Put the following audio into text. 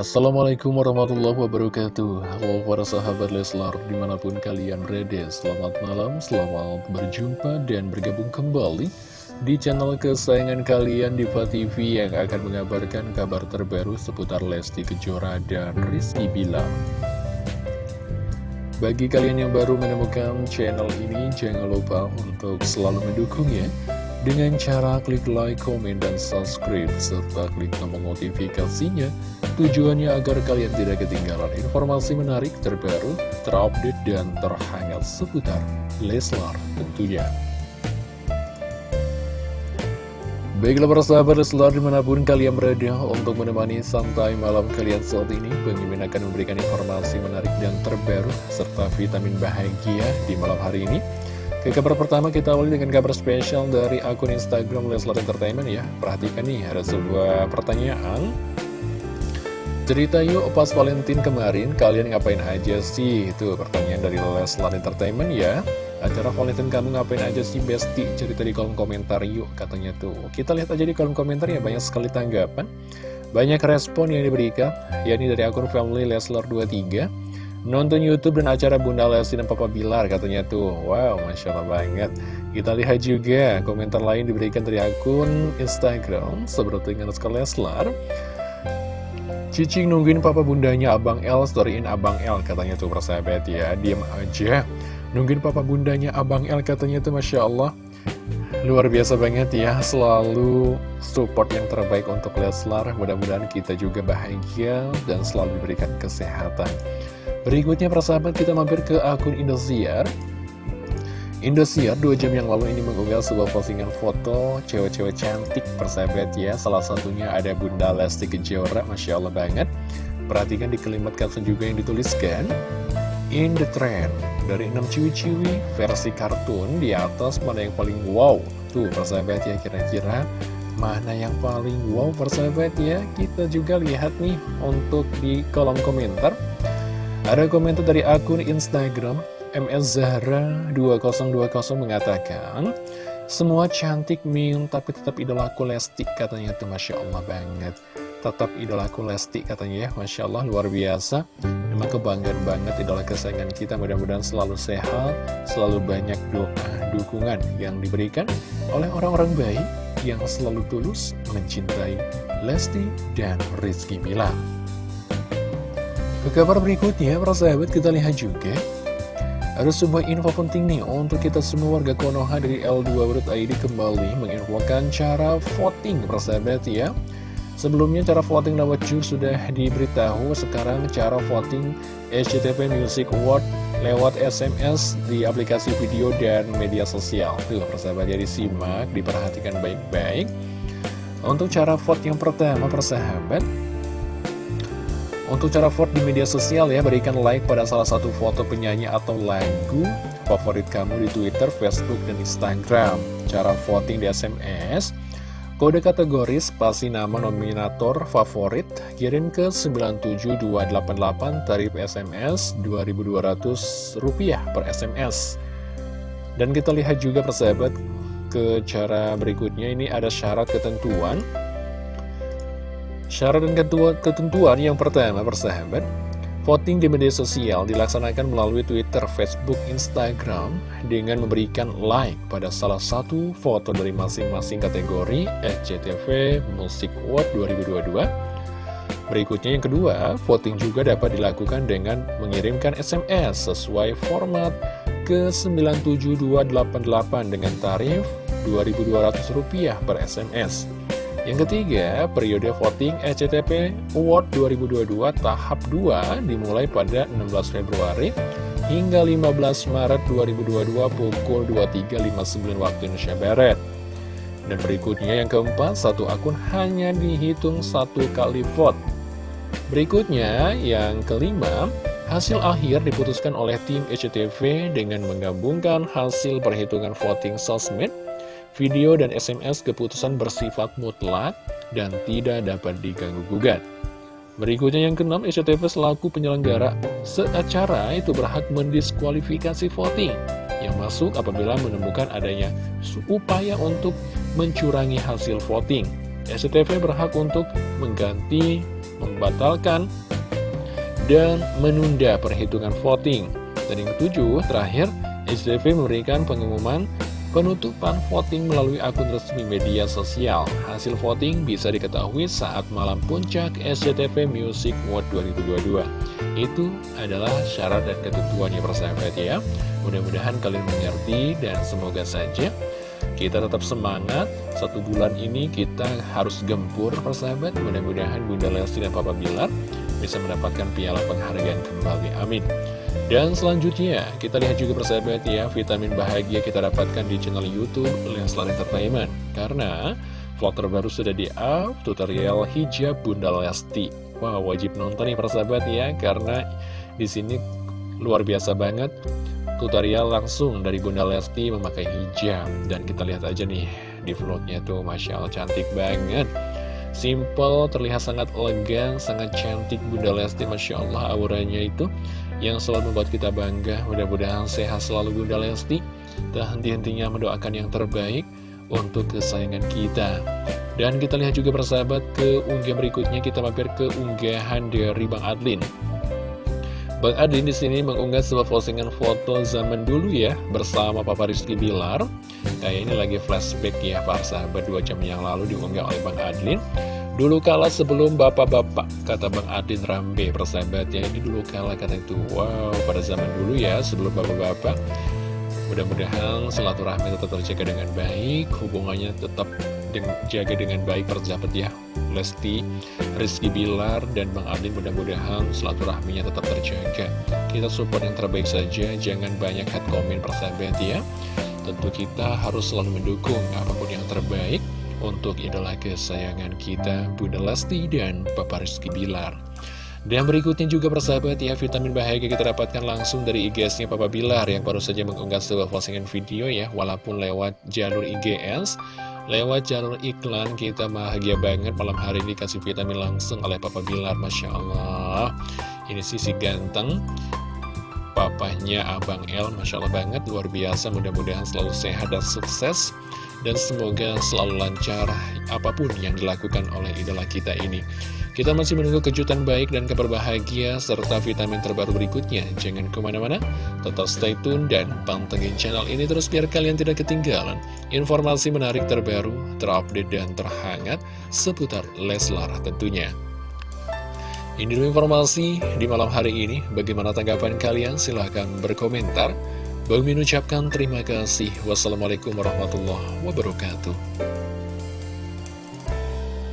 Assalamualaikum warahmatullahi wabarakatuh. Halo para sahabat Leslar di mana pun kalian berada Selamat malam, selamat berjumpa dan bergabung kembali Di channel kesayangan kalian Diva TV yang akan mengabarkan kabar terbaru seputar Lesti Kejora dan Rizky Bilar. Bagi kalian yang baru menemukan channel ini Jangan lupa untuk selalu mendukungnya dengan cara klik like, komen, dan subscribe, serta klik tombol notifikasinya, tujuannya agar kalian tidak ketinggalan informasi menarik terbaru, terupdate, dan terhangat seputar Leslar tentunya. Baiklah para sahabat Leslar di mana pun kalian berada untuk menemani santai malam kalian saat ini Bang Mimin akan memberikan informasi menarik dan terbaru serta vitamin bahagia di malam hari ini ke kabar pertama kita awali dengan kabar spesial dari akun Instagram Leslar Entertainment ya. Perhatikan nih ada sebuah pertanyaan. Cerita yuk pas Valentine kemarin kalian ngapain aja sih? Itu pertanyaan dari Leslar Entertainment ya. Acara Valentine kamu ngapain aja sih Besti? Cerita di kolom komentar yuk katanya tuh. Kita lihat aja di kolom komentar ya banyak sekali tanggapan. Banyak respon yang diberikan yakni dari akun family Leslar 23 Nonton Youtube dan acara Bunda Lesti dan Papa Bilar katanya tuh. Wow, Masya Allah banget. Kita lihat juga komentar lain diberikan dari akun Instagram Seperti dengan Leslar. Cicing nungguin papa bundanya Abang L Storyin Abang L katanya tuh persahabat ya. Diam aja. Nungguin papa bundanya Abang L katanya tuh Masya Allah. Luar biasa banget ya Selalu support yang terbaik untuk Leslar. Mudah-mudahan kita juga bahagia Dan selalu diberikan kesehatan Berikutnya persahabat kita mampir ke akun Indosiar. Indosiar dua jam yang lalu ini mengunggah sebuah postingan foto cewek-cewek cantik persahabat ya. Salah satunya ada Bunda Lesti Kejora, Masya Allah banget. Perhatikan di kalimat caption juga yang dituliskan. In the trend. Dari 6 ciwi-ciwi versi kartun di atas mana yang paling wow. Tuh persahabat ya kira-kira mana yang paling wow persahabat ya. Kita juga lihat nih untuk di kolom komentar ada komentar dari akun Instagram MS Zahra 2020 mengatakan Semua cantik Min tapi tetap idolaku Lesti katanya tuh Masya Allah banget. Tetap idolaku Lesti katanya ya Masya Allah luar biasa. Memang kebanggaan banget idola kesayangan kita. Mudah-mudahan selalu sehat Selalu banyak doa dukungan yang diberikan oleh orang-orang baik Yang selalu tulus mencintai Lesti dan Rizky Mila ke kabar berikutnya, para sahabat kita lihat juga. Ada sebuah info penting nih untuk kita semua warga Konoha dari L2.id kembali menginfokan cara voting para sahabat ya. Sebelumnya cara voting lewat jur sudah diberitahu. Sekarang cara voting SCTV Music Award lewat SMS di aplikasi video dan media sosial. Tuh persahabat jadi simak, diperhatikan baik-baik. Untuk cara vote yang pertama persahabat untuk cara vote di media sosial ya, berikan like pada salah satu foto penyanyi atau lagu favorit kamu di Twitter, Facebook, dan Instagram. Cara voting di SMS, kode kategori spasi nama nominator favorit, kirim ke 97288 tarif SMS Rp2.200 per SMS. Dan kita lihat juga persahabat ke cara berikutnya ini ada syarat ketentuan Syarat dan ketentuan yang pertama persahabat Voting di media sosial dilaksanakan melalui Twitter, Facebook, Instagram dengan memberikan like pada salah satu foto dari masing-masing kategori SCTV Music Award 2022. Berikutnya yang kedua, voting juga dapat dilakukan dengan mengirimkan SMS sesuai format ke 97288 dengan tarif Rp2.200 per SMS. Yang ketiga, periode voting SCTP Award 2022 tahap 2 dimulai pada 16 Februari hingga 15 Maret 2022 pukul 23.59 waktu Indonesia Barat. Dan berikutnya yang keempat, satu akun hanya dihitung satu kali vote. Berikutnya, yang kelima, hasil akhir diputuskan oleh tim SCTV dengan menggabungkan hasil perhitungan voting sosmed Video dan SMS keputusan bersifat mutlak dan tidak dapat diganggu-gugat. Berikutnya yang keenam, SCTV selaku penyelenggara seacara itu berhak mendiskualifikasi voting yang masuk apabila menemukan adanya upaya untuk mencurangi hasil voting. SCTV berhak untuk mengganti membatalkan dan menunda perhitungan voting. Dan yang ketujuh, terakhir, SCTV memberikan pengumuman penutupan voting melalui akun resmi media sosial. Hasil voting bisa diketahui saat malam puncak SCTV Music World 2022. Itu adalah syarat dan ketentuannya persahabat ya. Mudah-mudahan kalian mengerti dan semoga saja kita tetap semangat, satu bulan ini kita harus gempur persahabat. Mudah-mudahan Bunda Lesti dan Papa Bilar bisa mendapatkan piala penghargaan kembali. Amin. Dan selanjutnya, kita lihat juga persahabat ya, vitamin bahagia kita dapatkan di channel Youtube Leslar Entertainment. Karena vlog terbaru sudah di-up, tutorial hijab Bunda Lesti. Wah, wow, wajib nonton nih persahabat ya, karena di sini luar biasa banget tutorial langsung dari Bunda Lesti memakai hijab Dan kita lihat aja nih di vlognya tuh Masya Allah cantik banget Simple, terlihat sangat elegan, sangat cantik Bunda Lesti Masya Allah auranya itu Yang selalu membuat kita bangga Mudah-mudahan sehat selalu Bunda Lesti Tak henti-hentinya mendoakan yang terbaik untuk kesayangan kita Dan kita lihat juga persahabat ke unggah berikutnya Kita mampir ke unggahan dari Bang Adlin Bang Adin di sini mengunggah sebuah postingan foto zaman dulu ya bersama Papa Rizky Bilar. Kayak ini lagi flashback ya para sahabat dua jam yang lalu diunggah oleh Bang Adlin. Dulu kala sebelum bapak-bapak, kata Bang Adin Rambe persahabat ya ini dulu kala kata itu wow pada zaman dulu ya sebelum bapak-bapak. Mudah-mudahan silaturahmi tetap terjaga dengan baik, hubungannya tetap jaga dengan baik persahabat ya. Lesti, Rizky Bilar, dan Bang Adin mudah-mudahan silaturahminya tetap terjaga. Kita support yang terbaik saja, jangan banyak head comment persahabat ya. Tentu kita harus selalu mendukung apa pun yang terbaik untuk idola kesayangan kita, Bunda Lesti dan Papa Rizky Bilar. Dan berikutnya juga persahabat ya, vitamin bahagia kita dapatkan langsung dari IGS-nya Papa Bilar yang baru saja mengunggah sebuah postingan video ya, walaupun lewat jalur IGS. Lewat jalur iklan kita bahagia banget malam hari ini kasih vitamin langsung oleh Papa Bilar Masya Allah Ini sisi ganteng Papanya Abang El Masya Allah banget luar biasa mudah-mudahan selalu sehat dan sukses Dan semoga selalu lancar apa pun yang dilakukan oleh idola kita ini kita masih menunggu kejutan baik dan kabar bahagia serta vitamin terbaru berikutnya. Jangan ke mana-mana, tetap stay tune dan pantengin channel ini terus biar kalian tidak ketinggalan informasi menarik terbaru, terupdate dan terhangat seputar Leslar tentunya. Ini informasi di malam hari ini. Bagaimana tanggapan kalian? Silahkan berkomentar. Bagi mengucapkan terima kasih. Wassalamualaikum warahmatullahi wabarakatuh.